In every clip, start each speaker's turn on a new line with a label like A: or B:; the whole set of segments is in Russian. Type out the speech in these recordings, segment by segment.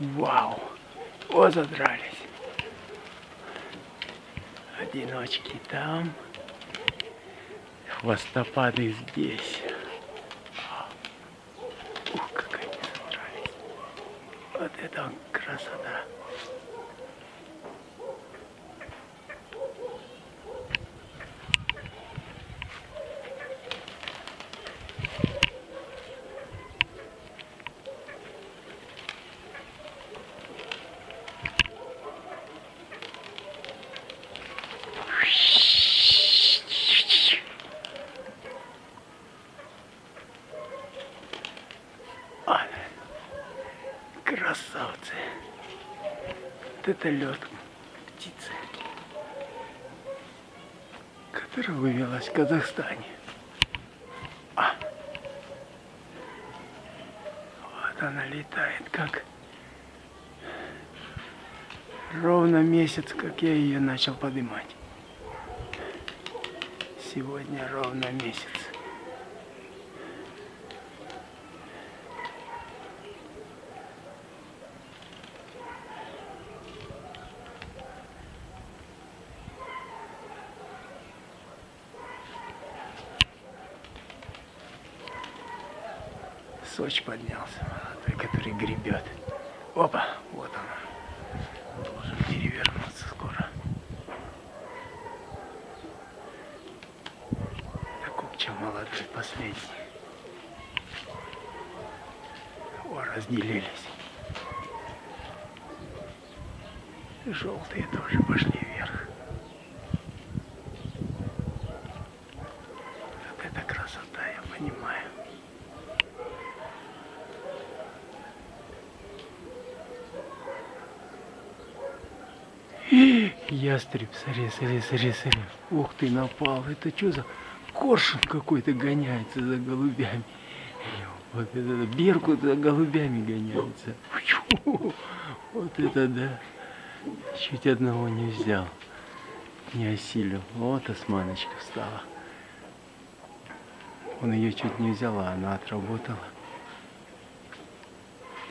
A: Вау! О, задрались. Одиночки там. Хвостопады здесь. Ух, как они задрались. Вот это красота. Красавцы. Вот это лед птицы, которая вывелась в Казахстане. А. Вот она летает, как ровно месяц, как я ее начал поднимать. Сегодня ровно месяц. Соч поднялся, молодой, который гребет. Опа, вот он. Должен перевернуться скоро. Купча молодой, последний. О, разделились. Желтые тоже пошли вверх. Вот это красота, я понимаю. Ястреб, смотри, смотри, смотри, смотри. Ух ты, напал. Это что за коршун какой-то гоняется за голубями? Вот это Беркут за голубями гоняется. Вот это да. Чуть одного не взял. Не осилил. Вот османочка встала. Он ее чуть не взял, а она отработала.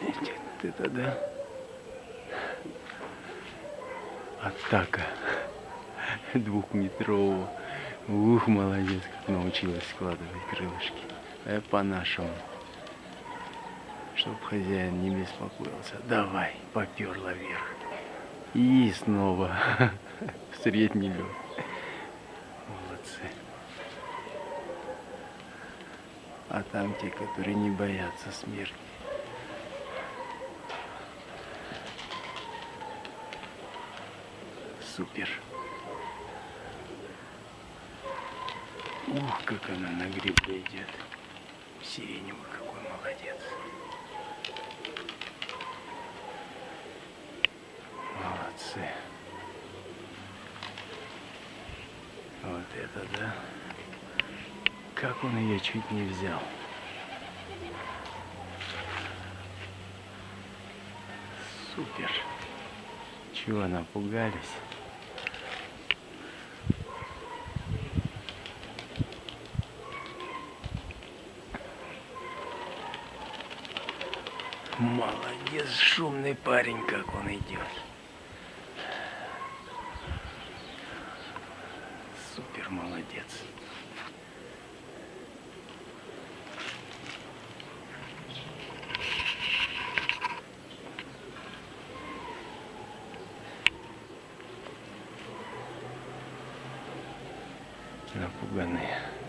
A: Вот это да. Атака двухметрового. Ух, молодец, как научилась складывать крылышки. А по-нашему. Чтоб хозяин не беспокоился. Давай, поперла вверх. И снова в средний лед. Молодцы. А там те, которые не боятся смерти. Супер. Ух, как она на гребле идет. Сиреневый какой молодец. Молодцы. Вот это да. Как он ее чуть не взял. Супер. Чего напугались? Молодец, шумный парень, как он идет. Супер молодец. Напуганные.